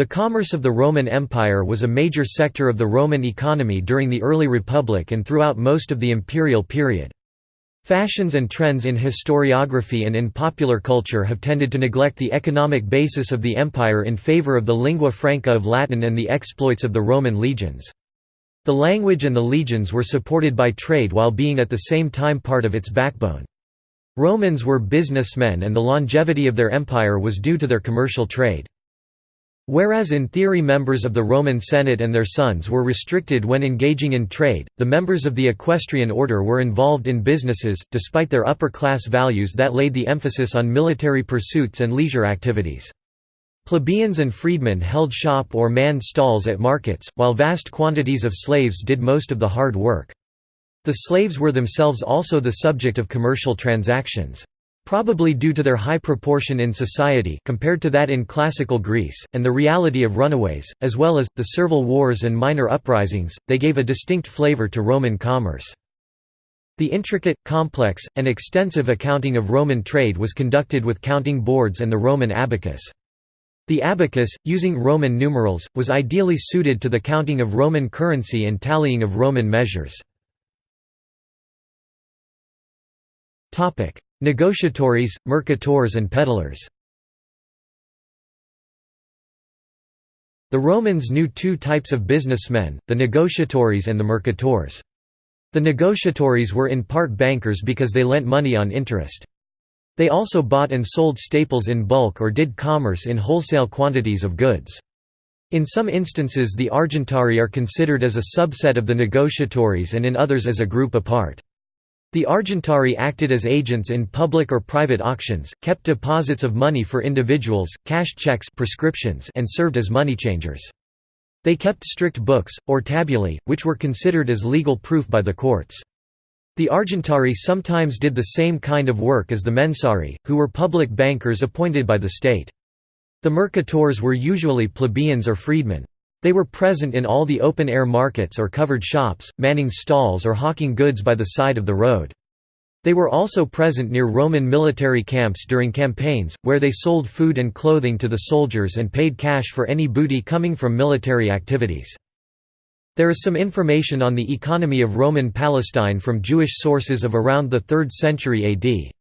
The commerce of the Roman Empire was a major sector of the Roman economy during the early Republic and throughout most of the imperial period. Fashions and trends in historiography and in popular culture have tended to neglect the economic basis of the empire in favor of the lingua franca of Latin and the exploits of the Roman legions. The language and the legions were supported by trade while being at the same time part of its backbone. Romans were businessmen and the longevity of their empire was due to their commercial trade. Whereas in theory members of the Roman Senate and their sons were restricted when engaging in trade, the members of the equestrian order were involved in businesses, despite their upper-class values that laid the emphasis on military pursuits and leisure activities. Plebeians and freedmen held shop or manned stalls at markets, while vast quantities of slaves did most of the hard work. The slaves were themselves also the subject of commercial transactions. Probably due to their high proportion in society compared to that in classical Greece, and the reality of runaways, as well as, the servile wars and minor uprisings, they gave a distinct flavor to Roman commerce. The intricate, complex, and extensive accounting of Roman trade was conducted with counting boards and the Roman abacus. The abacus, using Roman numerals, was ideally suited to the counting of Roman currency and tallying of Roman measures. Negotiatores, mercators and peddlers The Romans knew two types of businessmen, the negotiatores and the mercators. The negotiatores were in part bankers because they lent money on interest. They also bought and sold staples in bulk or did commerce in wholesale quantities of goods. In some instances the argentari are considered as a subset of the negotiatores and in others as a group apart. The Argentari acted as agents in public or private auctions, kept deposits of money for individuals, cash checks prescriptions and served as money changers. They kept strict books, or tabulae, which were considered as legal proof by the courts. The Argentari sometimes did the same kind of work as the Mensari, who were public bankers appointed by the state. The mercators were usually plebeians or freedmen. They were present in all the open-air markets or covered shops, manning stalls or hawking goods by the side of the road. They were also present near Roman military camps during campaigns, where they sold food and clothing to the soldiers and paid cash for any booty coming from military activities. There is some information on the economy of Roman Palestine from Jewish sources of around the 3rd century AD.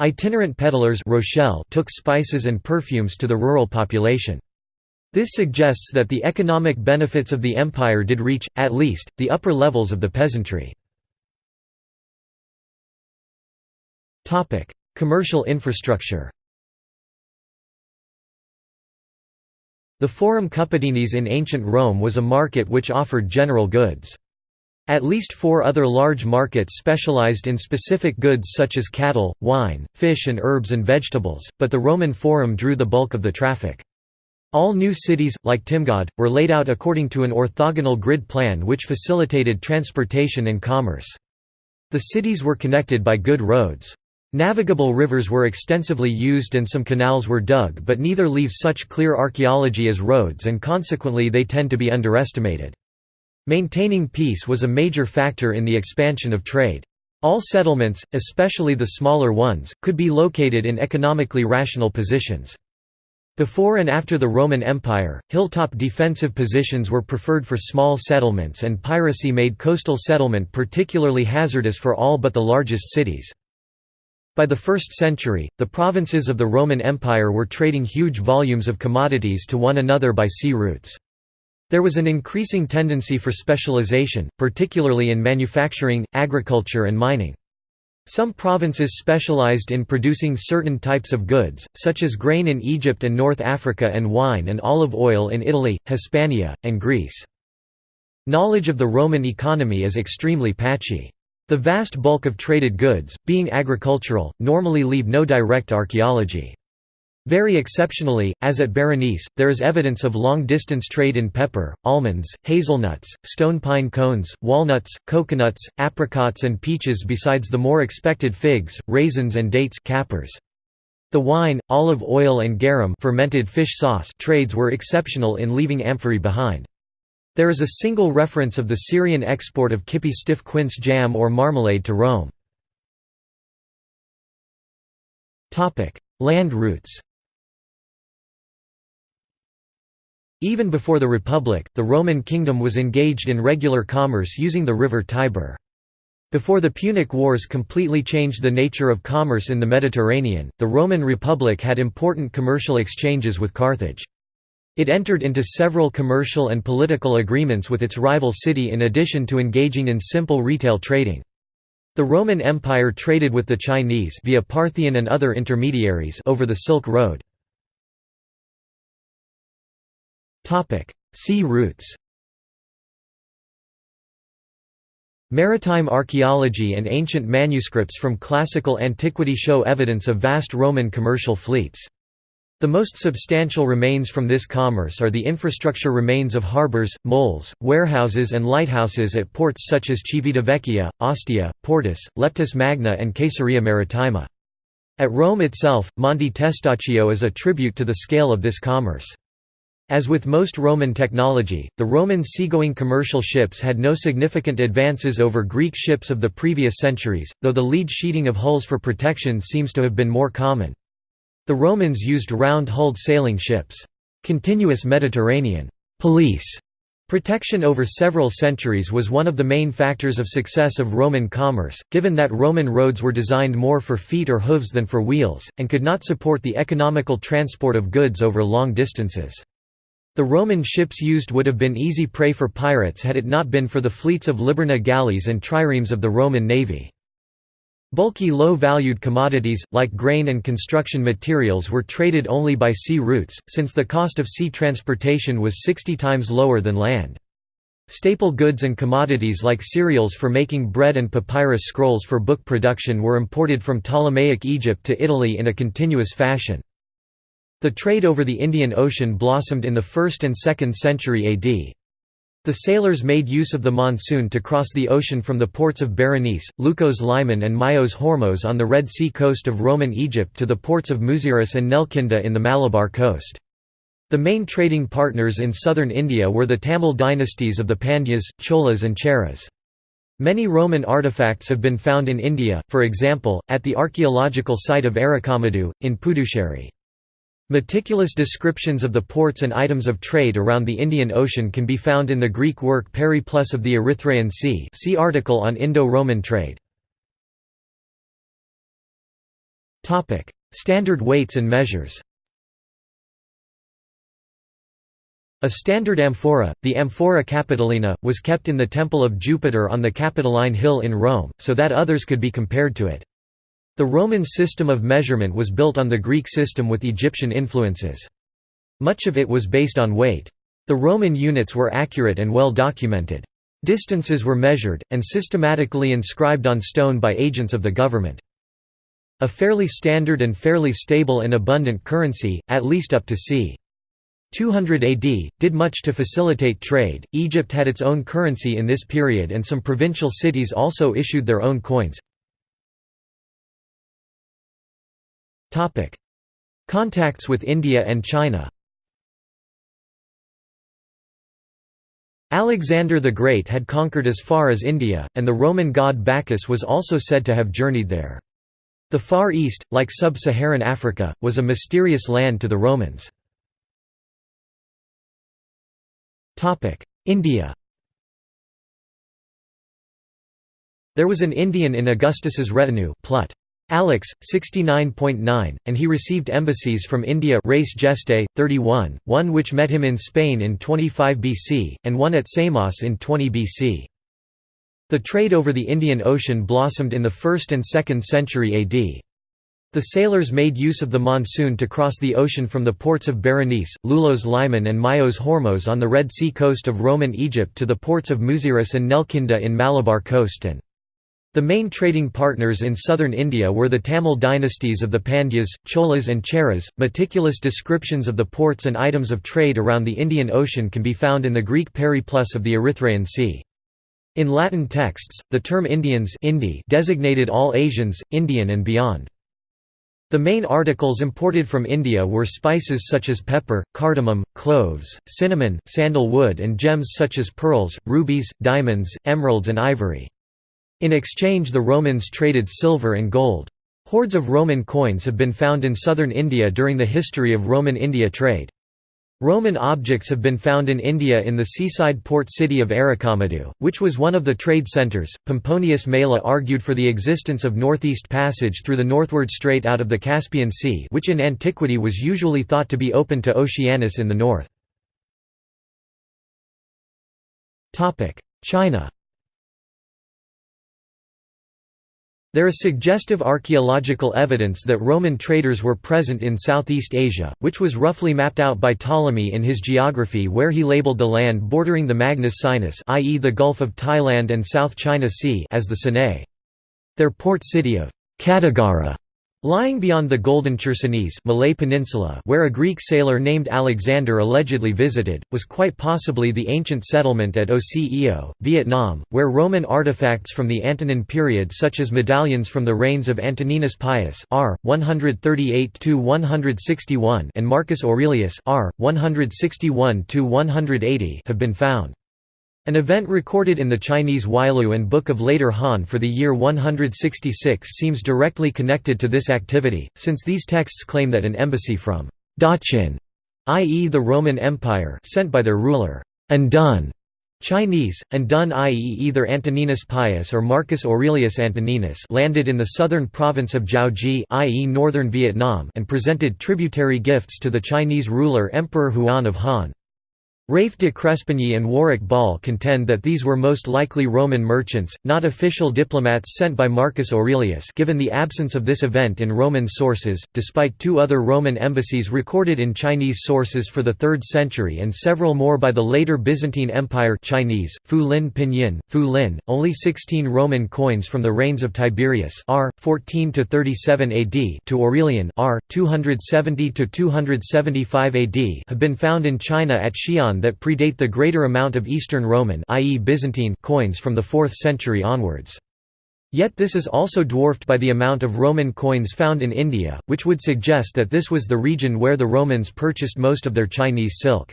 Itinerant peddlers rochel took spices and perfumes to the rural population. This suggests that the economic benefits of the empire did reach, at least, the upper levels of the peasantry. Commercial infrastructure The Forum Cuppedinis in ancient Rome was a market which offered general goods. At least four other large markets specialized in specific goods such as cattle, wine, fish and herbs and vegetables, but the Roman Forum drew the bulk of the traffic. All new cities, like Timgad, were laid out according to an orthogonal grid plan which facilitated transportation and commerce. The cities were connected by good roads. Navigable rivers were extensively used and some canals were dug but neither leave such clear archaeology as roads and consequently they tend to be underestimated. Maintaining peace was a major factor in the expansion of trade. All settlements, especially the smaller ones, could be located in economically rational positions. Before and after the Roman Empire, hilltop defensive positions were preferred for small settlements and piracy made coastal settlement particularly hazardous for all but the largest cities. By the 1st century, the provinces of the Roman Empire were trading huge volumes of commodities to one another by sea routes. There was an increasing tendency for specialization, particularly in manufacturing, agriculture and mining. Some provinces specialized in producing certain types of goods, such as grain in Egypt and North Africa and wine and olive oil in Italy, Hispania, and Greece. Knowledge of the Roman economy is extremely patchy. The vast bulk of traded goods, being agricultural, normally leave no direct archaeology. Very exceptionally, as at Berenice, there is evidence of long-distance trade in pepper, almonds, hazelnuts, stone pine cones, walnuts, coconuts, apricots and peaches besides the more expected figs, raisins and dates cappers. The wine, olive oil and garum fermented fish sauce trades were exceptional in leaving amphorae behind. There is a single reference of the Syrian export of Kippi stiff quince jam or marmalade to Rome. Land routes Even before the Republic, the Roman kingdom was engaged in regular commerce using the river Tiber. Before the Punic Wars completely changed the nature of commerce in the Mediterranean, the Roman Republic had important commercial exchanges with Carthage. It entered into several commercial and political agreements with its rival city in addition to engaging in simple retail trading. The Roman Empire traded with the Chinese via Parthian and other intermediaries over the Silk Road. Sea routes Maritime archaeology and ancient manuscripts from classical antiquity show evidence of vast Roman commercial fleets. The most substantial remains from this commerce are the infrastructure remains of harbours, moles, warehouses and lighthouses at ports such as Civitavecchia, Ostia, Portus, Leptis Magna and Caesarea Maritima. At Rome itself, Monte Testaccio is a tribute to the scale of this commerce. As with most Roman technology, the Roman seagoing commercial ships had no significant advances over Greek ships of the previous centuries, though the lead sheeting of hulls for protection seems to have been more common. The Romans used round-hulled sailing ships. Continuous Mediterranean police Protection over several centuries was one of the main factors of success of Roman commerce, given that Roman roads were designed more for feet or hooves than for wheels, and could not support the economical transport of goods over long distances. The Roman ships used would have been easy prey for pirates had it not been for the fleets of Liburna galleys and triremes of the Roman navy. Bulky low-valued commodities, like grain and construction materials were traded only by sea routes, since the cost of sea transportation was 60 times lower than land. Staple goods and commodities like cereals for making bread and papyrus scrolls for book production were imported from Ptolemaic Egypt to Italy in a continuous fashion. The trade over the Indian Ocean blossomed in the 1st and 2nd century AD. The sailors made use of the monsoon to cross the ocean from the ports of Berenice, Leukos Limen and Myos Hormos on the Red Sea coast of Roman Egypt to the ports of Muziris and Nelkinda in the Malabar coast. The main trading partners in southern India were the Tamil dynasties of the Pandyas, Cholas and Cheras. Many Roman artifacts have been found in India, for example, at the archaeological site of Arikamedu, in Puducherry. Meticulous descriptions of the ports and items of trade around the Indian Ocean can be found in the Greek work Periplus of the Erythraean Sea see article on Indo-Roman trade. Standard weights and measures A standard amphora, the Amphora Capitolina, was kept in the Temple of Jupiter on the Capitoline Hill in Rome, so that others could be compared to it. The Roman system of measurement was built on the Greek system with Egyptian influences. Much of it was based on weight. The Roman units were accurate and well documented. Distances were measured, and systematically inscribed on stone by agents of the government. A fairly standard and fairly stable and abundant currency, at least up to c. 200 AD, did much to facilitate trade. Egypt had its own currency in this period, and some provincial cities also issued their own coins. Contacts with India and China Alexander the Great had conquered as far as India, and the Roman god Bacchus was also said to have journeyed there. The Far East, like sub-Saharan Africa, was a mysterious land to the Romans. India There was an Indian in Augustus's retinue Plut. Alex, 69.9, and he received embassies from India Res Gestae, 31, one which met him in Spain in 25 BC, and one at Samos in 20 BC. The trade over the Indian Ocean blossomed in the 1st and 2nd century AD. The sailors made use of the monsoon to cross the ocean from the ports of Berenice, Leukos Limen and Myos Hormos on the Red Sea coast of Roman Egypt to the ports of Muziris and Nelkinda in Malabar coast and the main trading partners in southern India were the Tamil dynasties of the Pandyas, Cholas and Cheras. Meticulous descriptions of the ports and items of trade around the Indian Ocean can be found in the Greek Periplus of the Erythraean Sea. In Latin texts, the term Indians Indi designated all Asians, Indian and beyond. The main articles imported from India were spices such as pepper, cardamom, cloves, cinnamon, sandal wood and gems such as pearls, rubies, diamonds, emeralds and ivory. In exchange the Romans traded silver and gold. Hoards of Roman coins have been found in southern India during the history of Roman India trade. Roman objects have been found in India in the seaside port city of Arikamedu, which was one of the trade centres. Pomponius Mela argued for the existence of northeast passage through the northward strait out of the Caspian Sea, which in antiquity was usually thought to be open to Oceanus in the north. China. There is suggestive archaeological evidence that Roman traders were present in Southeast Asia, which was roughly mapped out by Ptolemy in his geography where he labeled the land bordering the Magnus Sinus i.e. the Gulf of Thailand and South China Sea as the Sinae. Their port city of Cattigara Lying beyond the Golden Chersonese Malay Peninsula where a Greek sailor named Alexander allegedly visited, was quite possibly the ancient settlement at Óc Eo, Vietnam, where Roman artifacts from the Antonine period such as medallions from the reigns of Antoninus Pius r. 138–161 and Marcus Aurelius r. 161–180 have been found. An event recorded in the Chinese Weilüe and Book of Later Han for the year 166 seems directly connected to this activity, since these texts claim that an embassy from Daqin, i.e. the Roman Empire sent by their ruler, Andun, Chinese, Andun i.e. either Antoninus Pius or Marcus Aurelius Antoninus landed in the southern province of Jiaozhi i.e. northern Vietnam and presented tributary gifts to the Chinese ruler Emperor Huan of Han. Rafe de Crespigny and Warwick Ball contend that these were most likely Roman merchants, not official diplomats sent by Marcus Aurelius given the absence of this event in Roman sources, despite two other Roman embassies recorded in Chinese sources for the 3rd century and several more by the later Byzantine Empire Chinese, Fu Lin Pinyin, Fu Lin, only 16 Roman coins from the reigns of Tiberius r. 14–37 AD to Aurelian r. 270 to 275 AD have been found in China at Xi'an that predate the greater amount of Eastern Roman i.e. Byzantine coins from the 4th century onwards. Yet this is also dwarfed by the amount of Roman coins found in India, which would suggest that this was the region where the Romans purchased most of their Chinese silk.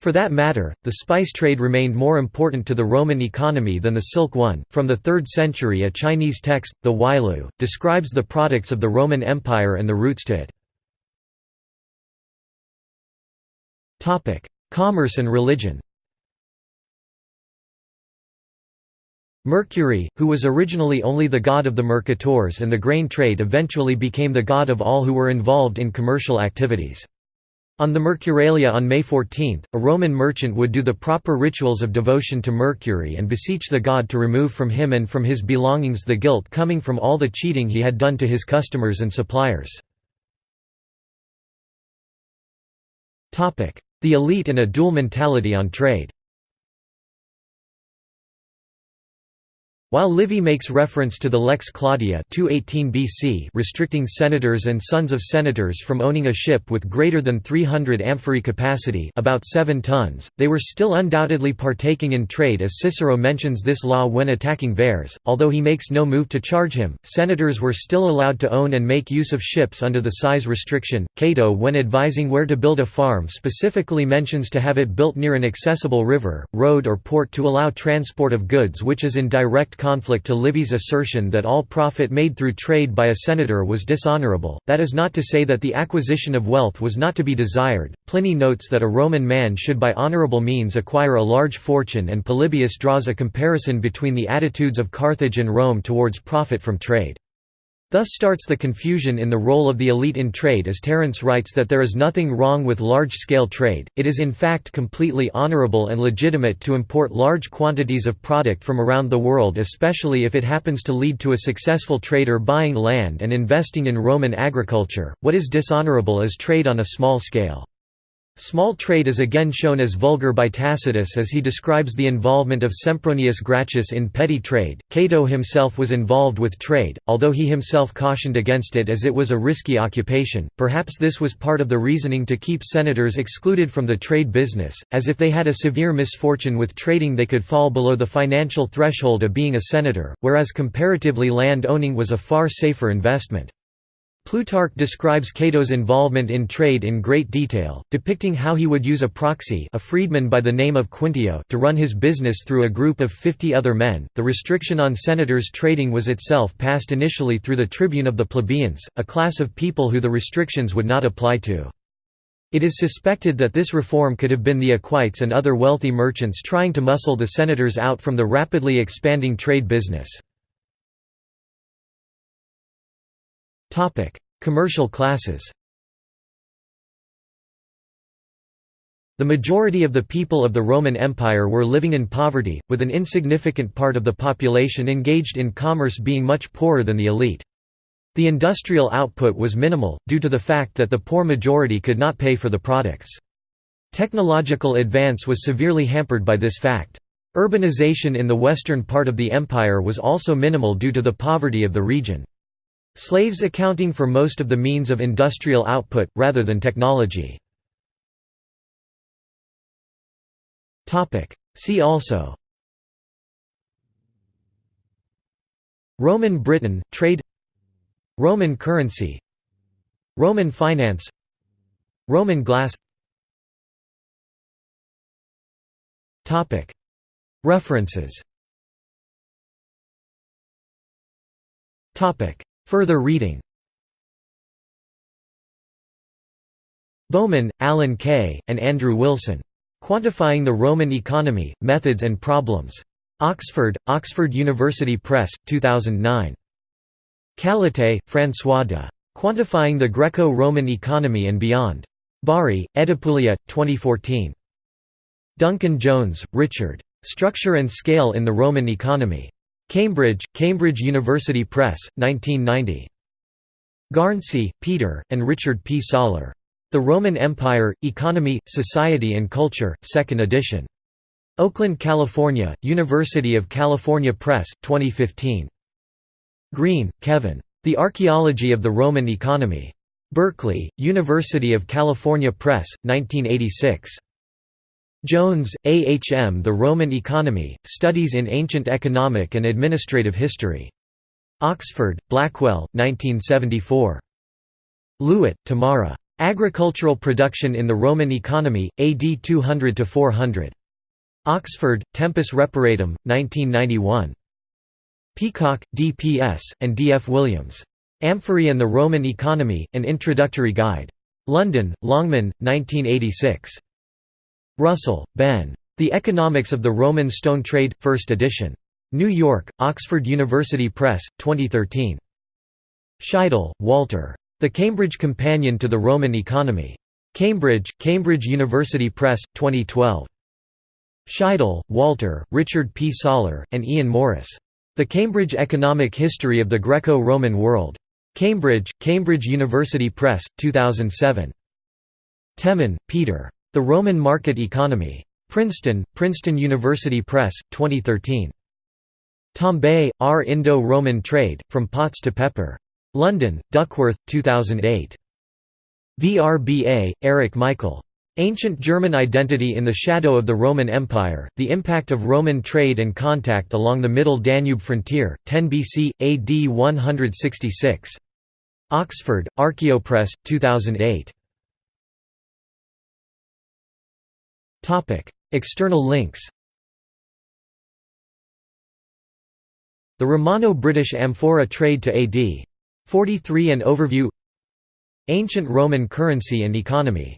For that matter, the spice trade remained more important to the Roman economy than the silk one. From the 3rd century, a Chinese text, the Weilüe, describes the products of the Roman Empire and the routes to it. Commerce and religion Mercury, who was originally only the god of the mercators and the grain trade eventually became the god of all who were involved in commercial activities. On the Mercurialia on May 14, a Roman merchant would do the proper rituals of devotion to Mercury and beseech the god to remove from him and from his belongings the guilt coming from all the cheating he had done to his customers and suppliers. The elite and a dual mentality on trade While Livy makes reference to the Lex Claudia 218 BC restricting senators and sons of senators from owning a ship with greater than 300 amphorae capacity about 7 tons, they were still undoubtedly partaking in trade as Cicero mentions this law when attacking Verres, although he makes no move to charge him. Senators were still allowed to own and make use of ships under the size restriction. Cato when advising where to build a farm specifically mentions to have it built near an accessible river, road or port to allow transport of goods which is in direct conflict to Livy's assertion that all profit made through trade by a senator was dishonorable, that is not to say that the acquisition of wealth was not to be desired. Pliny notes that a Roman man should by honorable means acquire a large fortune and Polybius draws a comparison between the attitudes of Carthage and Rome towards profit from trade. Thus starts the confusion in the role of the elite in trade as Terence writes that there is nothing wrong with large-scale trade, it is in fact completely honorable and legitimate to import large quantities of product from around the world especially if it happens to lead to a successful trader buying land and investing in Roman agriculture, what is dishonorable is trade on a small scale. Small trade is again shown as vulgar by Tacitus as he describes the involvement of Sempronius Gracchus in petty trade. Cato himself was involved with trade, although he himself cautioned against it as it was a risky occupation. Perhaps this was part of the reasoning to keep senators excluded from the trade business, as if they had a severe misfortune with trading they could fall below the financial threshold of being a senator, whereas comparatively land owning was a far safer investment. Plutarch describes Cato's involvement in trade in great detail, depicting how he would use a proxy a freedman by the name of Quintio to run his business through a group of 50 other men. The restriction on senators trading was itself passed initially through the tribune of the plebeians, a class of people who the restrictions would not apply to. It is suspected that this reform could have been the equites and other wealthy merchants trying to muscle the senators out from the rapidly expanding trade business. Commercial classes The majority of the people of the Roman Empire were living in poverty, with an insignificant part of the population engaged in commerce being much poorer than the elite. The industrial output was minimal, due to the fact that the poor majority could not pay for the products. Technological advance was severely hampered by this fact. Urbanization in the western part of the empire was also minimal due to the poverty of the region. Slaves accounting for most of the means of industrial output, rather than technology. See also. Roman Britain, trade. Roman currency. Roman finance. Roman glass. References Further reading Bowman, Alan K., and Andrew Wilson. Quantifying the Roman Economy, Methods and Problems. Oxford, Oxford University Press, 2009. Callataÿ, François de. Quantifying the Greco-Roman Economy and Beyond. Bari, Edipuglia, 2014. Duncan Jones, Richard. Structure and Scale in the Roman Economy. Cambridge, Cambridge University Press, 1990. Garnsey, Peter, and Richard P. Saller. The Roman Empire, Economy, Society and Culture, 2nd edition. Oakland, California, University of California Press, 2015. Greene, Kevin. The Archaeology of the Roman Economy. Berkeley, University of California Press, 1986. Jones, A. H. M. The Roman Economy, Studies in Ancient Economic and Administrative History. Oxford, Blackwell, 1974. Lewit, Tamara. Agricultural Production in the Roman Economy, AD 200–400. Oxford, Tempus Reparatum, 1991. Peacock, D.P.S., and D.F. Williams. Amphorae and the Roman Economy, An Introductory Guide. London, Longman, 1986. Russell, Ben. The Economics of the Roman Stone Trade, 1st edition. New York, Oxford University Press, 2013. Scheidel, Walter. The Cambridge Companion to the Roman Economy. Cambridge, Cambridge University Press, 2012. Scheidel, Walter, Richard P. Saller, and Ian Morris. The Cambridge Economic History of the Greco-Roman World. Cambridge, Cambridge University Press, 2007. Temin, Peter. The Roman Market Economy. Princeton, Princeton University Press, 2013. Tomber, Our Indo-Roman Trade, From Pots to Pepper. London, Duckworth, 2008. VRBA, Eric Michael. Ancient German Identity in the Shadow of the Roman Empire, The Impact of Roman Trade and Contact Along the Middle Danube Frontier, 10 BC, AD 166. Oxford, Archaeopress, 2008. External links The Romano-British Amphora Trade to AD. 43 and Overview Ancient Roman currency and economy